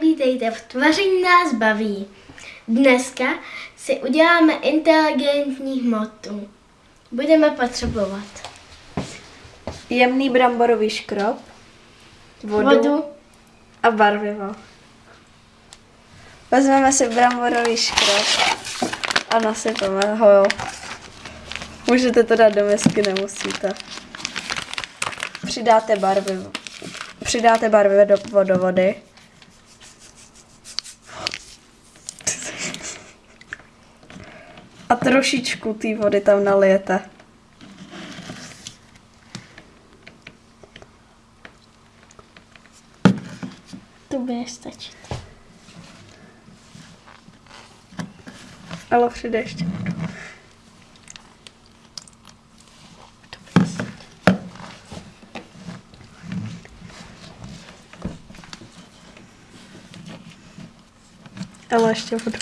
Vítejte v Tvaření nás baví. Dneska si uděláme inteligentní hmotu. Budeme potřebovat Jemný bramborový škrob, vodu, vodu, a barvivo. Vezmeme si bramborový škrob a nasypeme ho. Můžete to dát do misky, nemusíte. Přidáte barvivo. Přidáte barvivo do, do vody. A trošičku té vody tam nalijete. to bude stačit. Ale přidej ještě. Ale ještě vodu.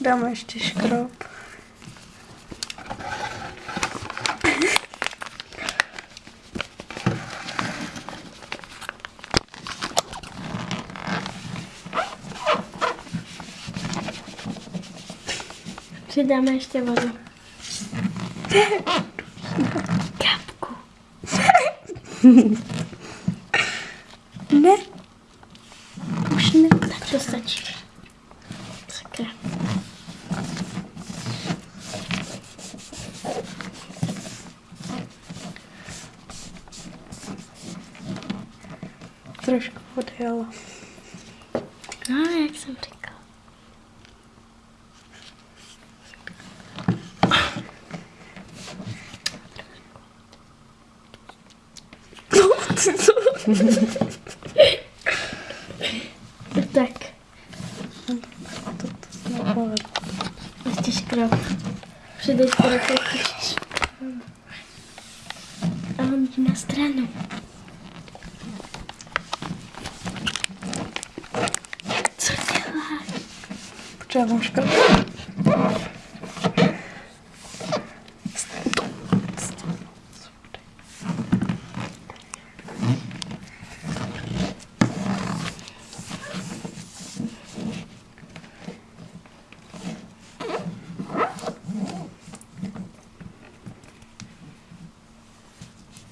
Dáme ještě škrob. Přidáme ještě vodu. Kapku. Ne. Už ne. Tak to stačí. Trošku ale. No, jak jsem říkal. tak, To, to jsme povedli. ještě škrob. Přidej skoro l'anneau. Très bien. Tu la.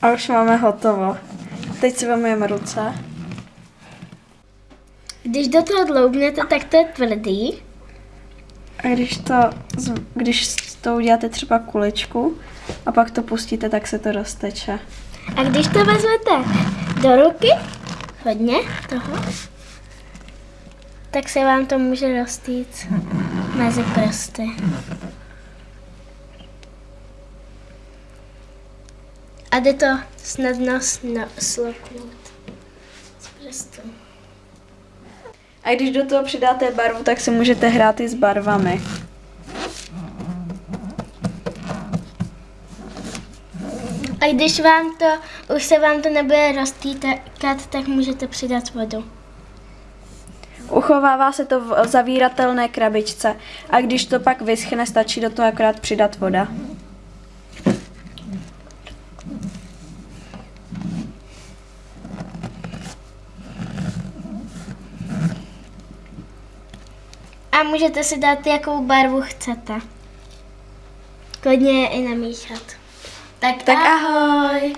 A už máme hotovo. Teď si vemujeme ruce. Když do toho dloubnete, tak to je tvrdý. A když to, když to uděláte třeba kuličku a pak to pustíte, tak se to rozteče. A když to vezmete do ruky, hodně toho, tak se vám to může roztýct mezi prsty. A jde to snadno sloknout z prstu. A když do toho přidáte barvu, tak si můžete hrát i s barvami. A když vám to, už se vám to nebude roztýkat, tak můžete přidat vodu. Uchovává se to v zavíratelné krabičce a když to pak vyschne, stačí do toho akorát přidat voda. A můžete si dát, jakou barvu chcete. Klidně je i namíchat. Tak, Tak ahoj!